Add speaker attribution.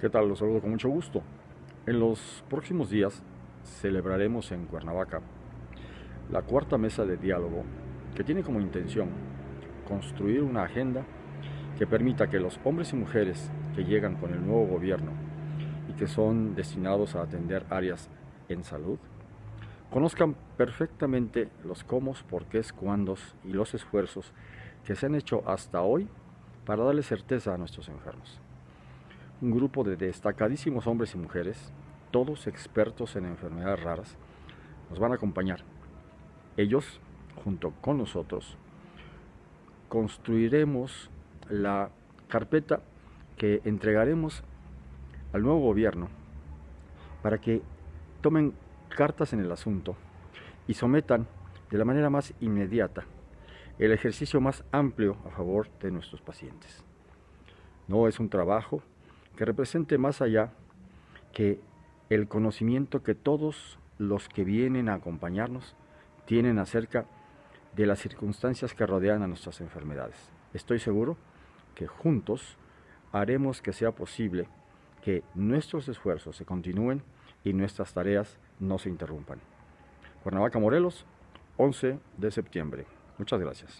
Speaker 1: ¿Qué tal? Los saludo con mucho gusto. En los próximos días celebraremos en Cuernavaca la cuarta mesa de diálogo que tiene como intención construir una agenda que permita que los hombres y mujeres que llegan con el nuevo gobierno y que son destinados a atender áreas en salud, conozcan perfectamente los cómo, por qué, cuándos y los esfuerzos que se han hecho hasta hoy para darle certeza a nuestros enfermos un grupo de destacadísimos hombres y mujeres, todos expertos en enfermedades raras, nos van a acompañar. Ellos, junto con nosotros, construiremos la carpeta que entregaremos al nuevo gobierno para que tomen cartas en el asunto y sometan de la manera más inmediata el ejercicio más amplio a favor de nuestros pacientes. No es un trabajo que represente más allá que el conocimiento que todos los que vienen a acompañarnos tienen acerca de las circunstancias que rodean a nuestras enfermedades. Estoy seguro que juntos haremos que sea posible que nuestros esfuerzos se continúen y nuestras tareas no se interrumpan. Cuernavaca, Morelos, 11 de septiembre. Muchas gracias.